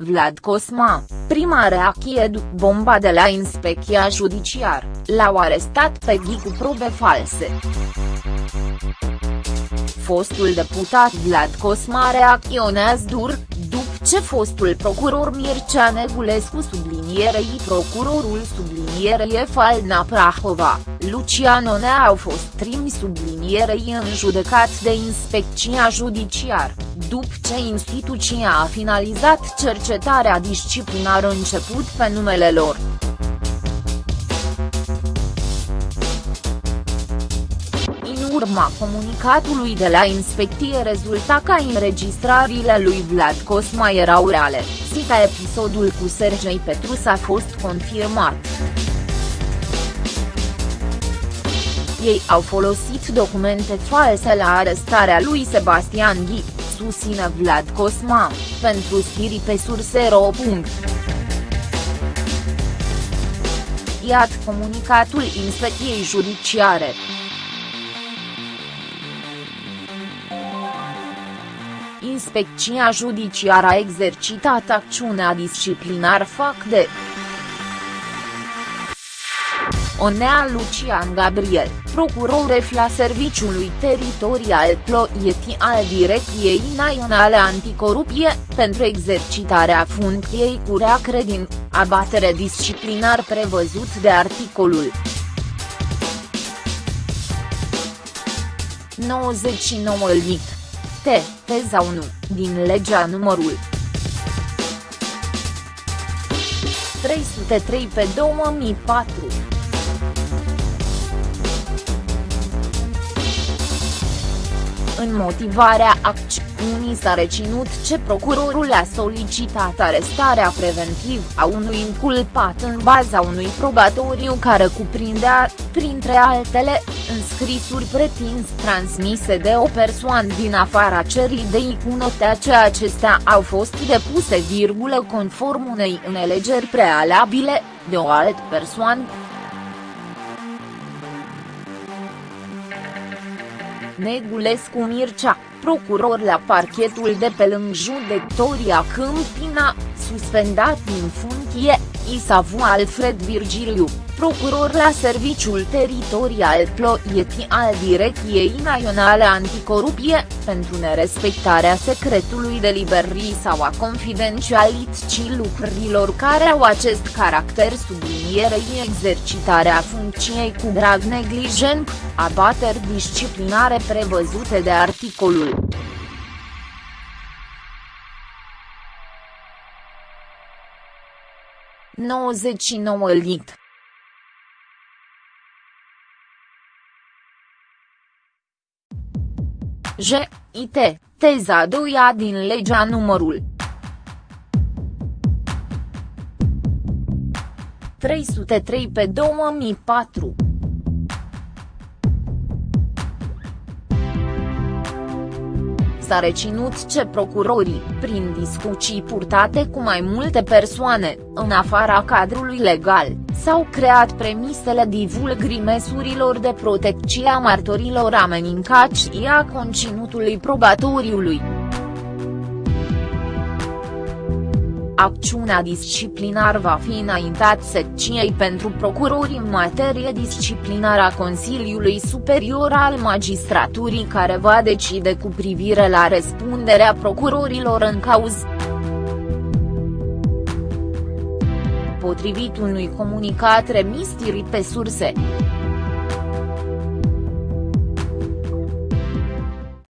Vlad Cosma, prima reacție după bomba de la inspecția judiciar, l-au arestat pe Ghi cu probe false. Fostul deputat Vlad Cosma reacționează dur, după ce fostul procuror Mircea Negulescu sublinierei procurorul sublinierei Falna Prahova, Lucian Onea au fost trimi sublinierei în judecat de inspecția judiciar, după ce instituția a finalizat cercetarea disciplinară început pe numele lor. Urma comunicatului de la inspecție rezulta că înregistrările lui Vlad Cosma erau reale, sita episodul cu Sergei Petrus a fost confirmat. Ei au folosit documente false la arestarea lui Sebastian Ghi, susține Vlad Cosma, pentru stiri pe surse.ro. Iată comunicatul inspecției judiciare. Inspecția judiciară a exercitat acțiunea disciplinar fac de Onea Lucian Gabriel, procuror la Serviciului Teritorial Ploieti al Direcției Naționale Anticorupție, pentru exercitarea funcției cu reacredin, abatere disciplinar prevăzut de articolul 99 lit. T, teza 1, din legea numărul 303 pe 2004. În motivarea acțiunii s-a reținut ce procurorul a solicitat arestarea preventiv a unui inculpat în baza unui probatoriu care cuprindea, printre altele, înscrisuri pretins transmise de o persoană din afara cerii de icunotea ce acestea au fost depuse virgulă conform unei înțelegeri prealabile, de o altă persoană, Negulescu Mircea, procuror la parchetul de pe lângă judecătoria Câmpina, suspendat din funcție, Isavu Alfred Virgiliu, procuror la Serviciul Teritorial Ploieti al Direcției Naționale Anticorupție, pentru nerespectarea secretului de liberii sau a confidențialității lucrurilor care au acest caracter sublinierei exercitarea funcției cu grav neglijent, abateri disciplinare prevăzute de articolul 99 lit. J, IT, teza 2 din legea numărul 303 pe 2004. S-a reținut ce procurorii, prin discuții purtate cu mai multe persoane, în afara cadrului legal, s-au creat premisele divulgării măsurilor de protecție a martorilor amenincați și a conținutului probatoriului. Acțiunea disciplinar va fi înaintat secției pentru procurori în materie disciplinară a Consiliului Superior al Magistraturii care va decide cu privire la răspunderea procurorilor în cauză. Potrivit unui comunicat remis pe surse.